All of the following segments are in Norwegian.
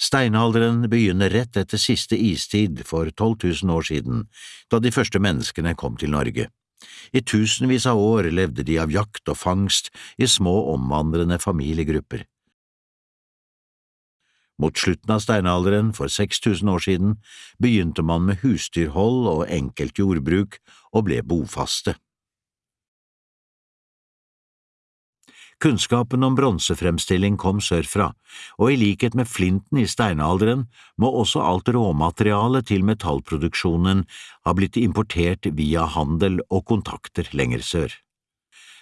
Steinalderen begynner rett etter siste istid for 12 000 år siden, da de første menneskene kom til Norge. I tusenvis av år levde de av jakt og fangst i små omvandrende familiegrupper. Mot slutten av steinalderen, for 6000 år siden, begynte man med husdyrhold og enkelt jordbruk og ble bofaste. Kunnskapen om bronsefremstilling kom sørfra, og i likhet med flinten i steinalderen må også alt råmaterialet til metallproduksjonen ha blitt importert via handel og kontakter lenger sør.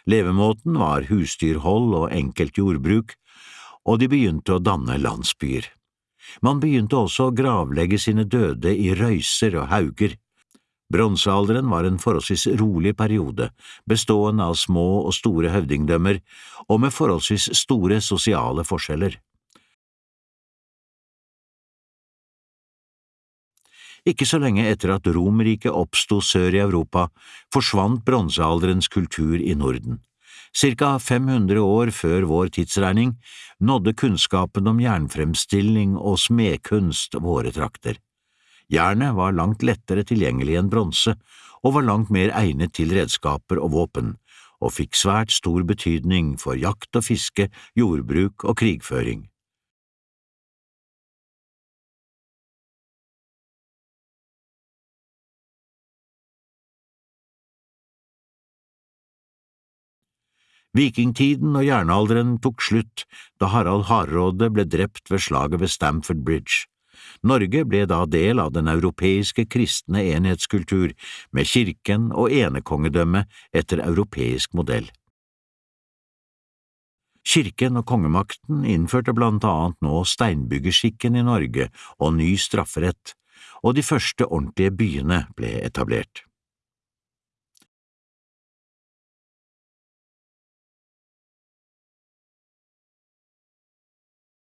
Levemåten var husdyrhold og enkelt jordbruk, og de begynte å danne landsbyer. Man begynte også å gravlegge sine døde i røyser og hauger. Bronsealderen var en forholdsvis rolig periode, bestående av små og store høvdingdømmer, og med forholdsvis store sosiale forskjeller. Ikke så lenge etter at Romerriket oppsto sør i Europa, forsvant bronsealderens kultur i Norden. Cirka 500 år før vår tidsregning nådde kunnskapen om jernfremstilling og smedkunst våre trakter. Jernet var langt lettere tilgjengelig enn bronse, og var langt mer egnet til redskaper og våpen, og fikk svært stor betydning for jakt og fiske, jordbruk og krigføring. Vikingtiden og jernalderen tok slutt da Harald Hardråde ble drept ved slaget ved Stamford Bridge. Norge ble da del av den europeiske kristne enhetskultur, med kirken og enekongedømme etter europeisk modell. Kirken og kongemakten innførte blant annet nå steinbyggerskikken i Norge og ny strafferett, og de første ordentlige byene ble etablert.